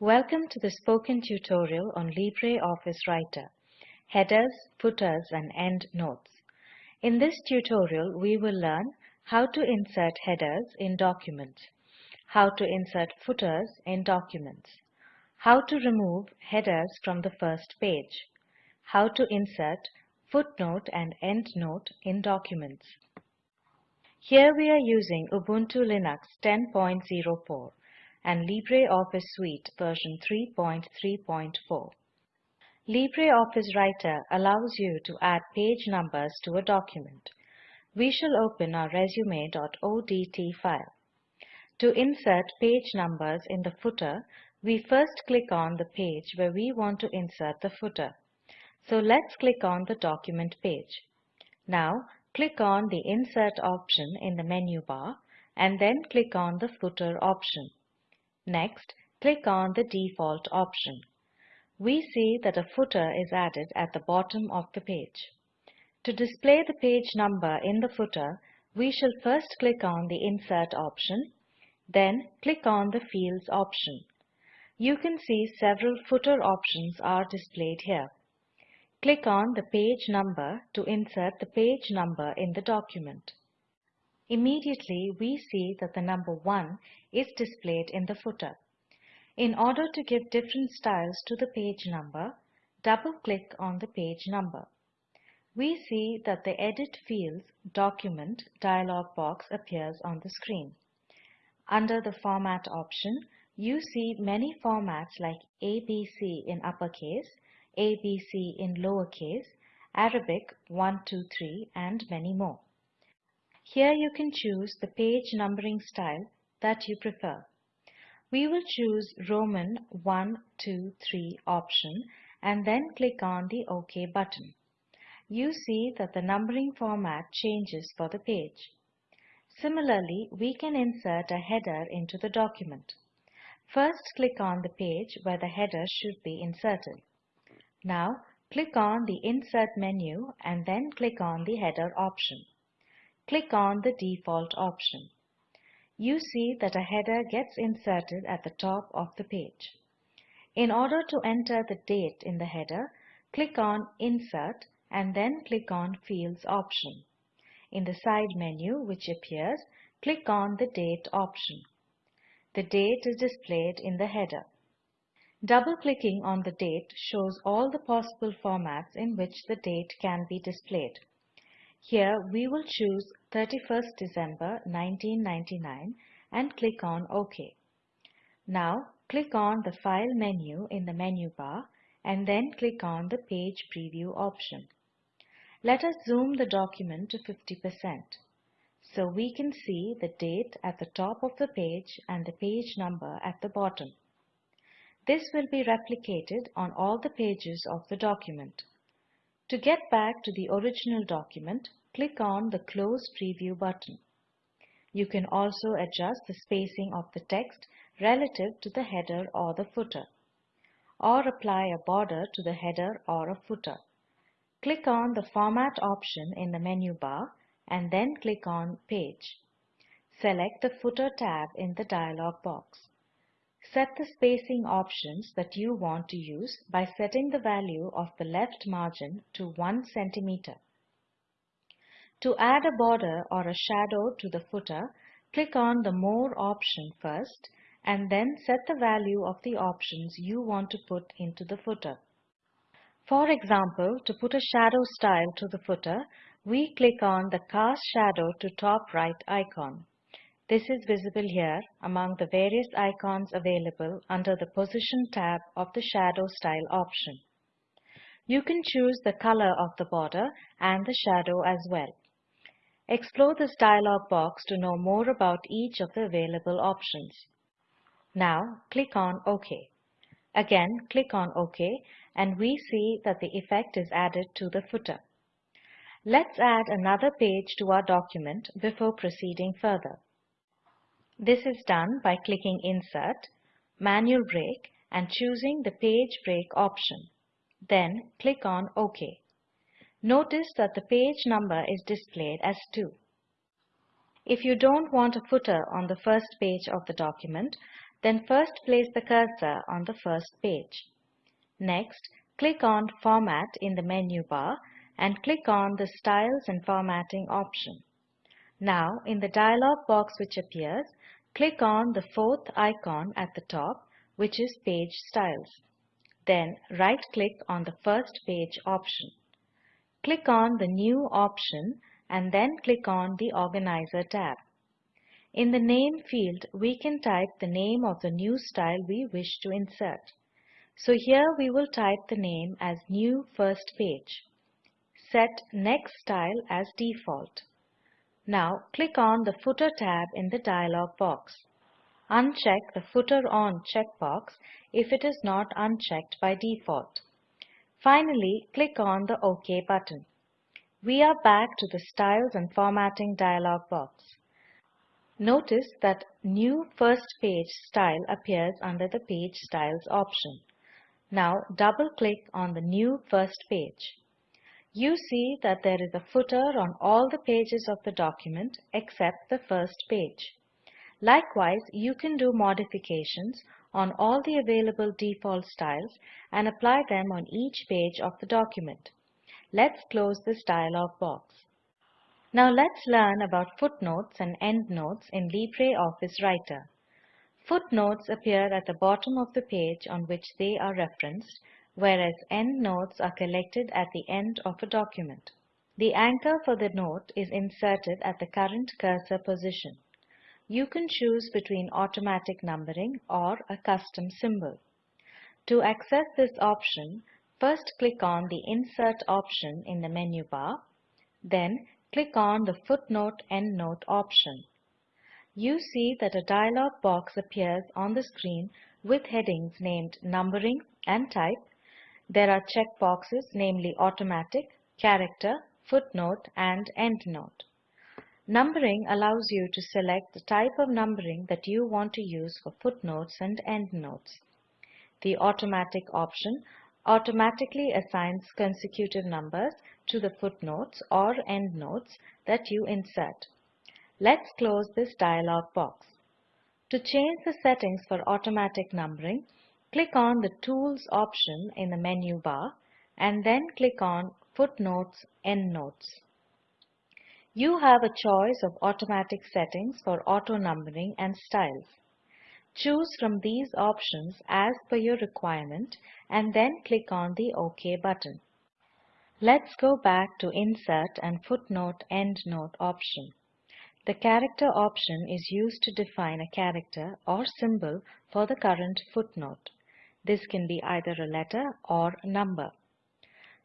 Welcome to the spoken tutorial on LibreOffice Writer, Headers, Footers and Endnotes. In this tutorial, we will learn how to insert headers in documents, how to insert footers in documents, how to remove headers from the first page, how to insert footnote and endnote in documents. Here we are using Ubuntu Linux 10.04 and LibreOffice Suite version 3.3.4. LibreOffice Writer allows you to add page numbers to a document. We shall open our resume.odt file. To insert page numbers in the footer, we first click on the page where we want to insert the footer. So let's click on the document page. Now click on the Insert option in the menu bar and then click on the Footer option. Next, click on the default option. We see that a footer is added at the bottom of the page. To display the page number in the footer, we shall first click on the Insert option, then click on the Fields option. You can see several footer options are displayed here. Click on the page number to insert the page number in the document. Immediately, we see that the number 1 is displayed in the footer. In order to give different styles to the page number, double-click on the page number. We see that the Edit Fields Document dialog box appears on the screen. Under the Format option, you see many formats like ABC in uppercase, ABC in lowercase, Arabic 123 and many more. Here you can choose the page numbering style that you prefer. We will choose Roman 1, 2, 3 option and then click on the OK button. You see that the numbering format changes for the page. Similarly, we can insert a header into the document. First click on the page where the header should be inserted. Now click on the Insert menu and then click on the Header option click on the default option. You see that a header gets inserted at the top of the page. In order to enter the date in the header, click on Insert and then click on Fields option. In the side menu which appears, click on the Date option. The date is displayed in the header. Double-clicking on the date shows all the possible formats in which the date can be displayed. Here we will choose 31st December 1999 and click on OK. Now click on the File menu in the menu bar and then click on the Page Preview option. Let us zoom the document to 50% so we can see the date at the top of the page and the page number at the bottom. This will be replicated on all the pages of the document. To get back to the original document, click on the Close Preview button. You can also adjust the spacing of the text relative to the header or the footer, or apply a border to the header or a footer. Click on the Format option in the menu bar and then click on Page. Select the Footer tab in the dialog box. Set the spacing options that you want to use by setting the value of the left margin to 1 centimeter. To add a border or a shadow to the footer, click on the More option first and then set the value of the options you want to put into the footer. For example, to put a shadow style to the footer, we click on the Cast Shadow to Top Right icon. This is visible here among the various icons available under the Position tab of the Shadow Style option. You can choose the color of the border and the shadow as well. Explore this dialog box to know more about each of the available options. Now click on OK. Again click on OK and we see that the effect is added to the footer. Let's add another page to our document before proceeding further. This is done by clicking Insert, Manual Break and choosing the Page Break option. Then click on OK. Notice that the page number is displayed as 2. If you don't want a footer on the first page of the document, then first place the cursor on the first page. Next, click on Format in the menu bar and click on the Styles and Formatting option. Now, in the dialog box which appears, click on the fourth icon at the top, which is Page Styles. Then right-click on the First Page option. Click on the New option and then click on the Organizer tab. In the Name field, we can type the name of the new style we wish to insert. So here we will type the name as New First Page. Set Next Style as default. Now click on the Footer tab in the dialog box. Uncheck the Footer On checkbox if it is not unchecked by default. Finally, click on the OK button. We are back to the Styles and Formatting dialog box. Notice that New First Page style appears under the Page Styles option. Now double-click on the new first page. You see that there is a footer on all the pages of the document except the first page. Likewise, you can do modifications on all the available default styles and apply them on each page of the document. Let's close this dialog box. Now let's learn about footnotes and endnotes in LibreOffice Writer. Footnotes appear at the bottom of the page on which they are referenced, whereas endnotes are collected at the end of a document. The anchor for the note is inserted at the current cursor position. You can choose between automatic numbering or a custom symbol. To access this option, first click on the Insert option in the menu bar, then click on the Footnote-Endnote option. You see that a dialog box appears on the screen with headings named Numbering and Type. There are checkboxes namely Automatic, Character, Footnote and Endnote. Numbering allows you to select the type of numbering that you want to use for footnotes and endnotes. The Automatic option automatically assigns consecutive numbers to the footnotes or endnotes that you insert. Let's close this dialog box. To change the settings for automatic numbering, click on the Tools option in the menu bar and then click on Footnotes Endnotes. You have a choice of automatic settings for auto numbering and styles. Choose from these options as per your requirement and then click on the OK button. Let's go back to Insert and Footnote Endnote option. The Character option is used to define a character or symbol for the current footnote. This can be either a letter or a number.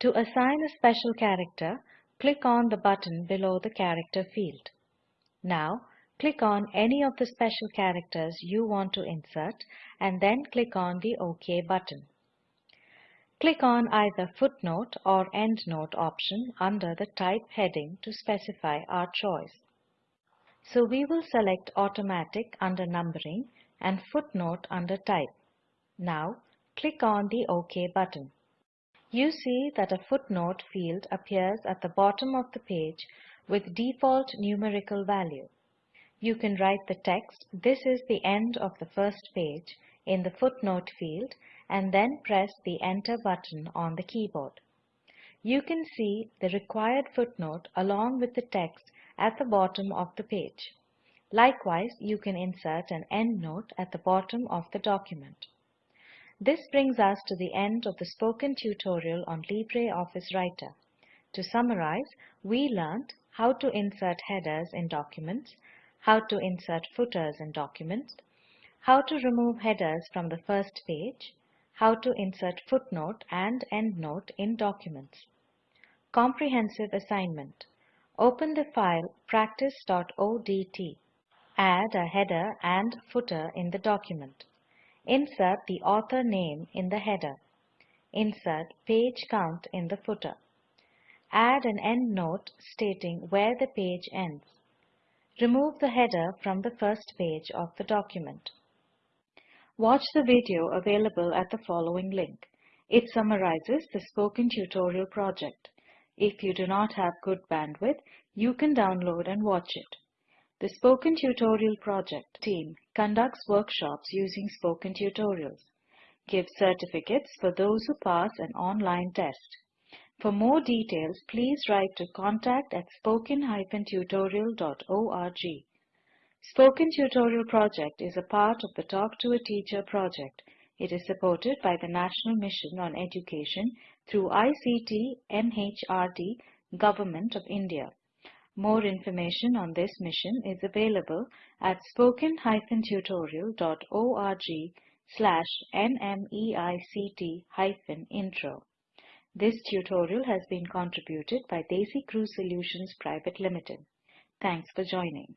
To assign a special character, click on the button below the Character field. Now, click on any of the special characters you want to insert and then click on the OK button. Click on either footnote or endnote option under the type heading to specify our choice. So we will select automatic under numbering and footnote under type. Now click on the OK button. You see that a footnote field appears at the bottom of the page with default numerical value. You can write the text, this is the end of the first page, in the footnote field and then press the Enter button on the keyboard. You can see the required footnote along with the text at the bottom of the page. Likewise, you can insert an endnote at the bottom of the document. This brings us to the end of the spoken tutorial on LibreOffice Writer. To summarize, we learned how to insert headers in documents, how to insert footers in documents, how to remove headers from the first page, how to insert footnote and endnote in documents. Comprehensive assignment. Open the file practice.odt. Add a header and footer in the document. Insert the author name in the header. Insert page count in the footer. Add an endnote stating where the page ends. Remove the header from the first page of the document. Watch the video available at the following link. It summarizes the spoken tutorial project. If you do not have good bandwidth, you can download and watch it. The Spoken Tutorial Project team conducts workshops using spoken tutorials, gives certificates for those who pass an online test. For more details, please write to contact at spoken-tutorial.org. Spoken Tutorial Project is a part of the Talk to a Teacher project. It is supported by the National Mission on Education through ICT MHRD Government of India. More information on this mission is available at spoken-tutorial.org slash nmeict-intro. This tutorial has been contributed by Desi Crew Solutions Private Limited. Thanks for joining.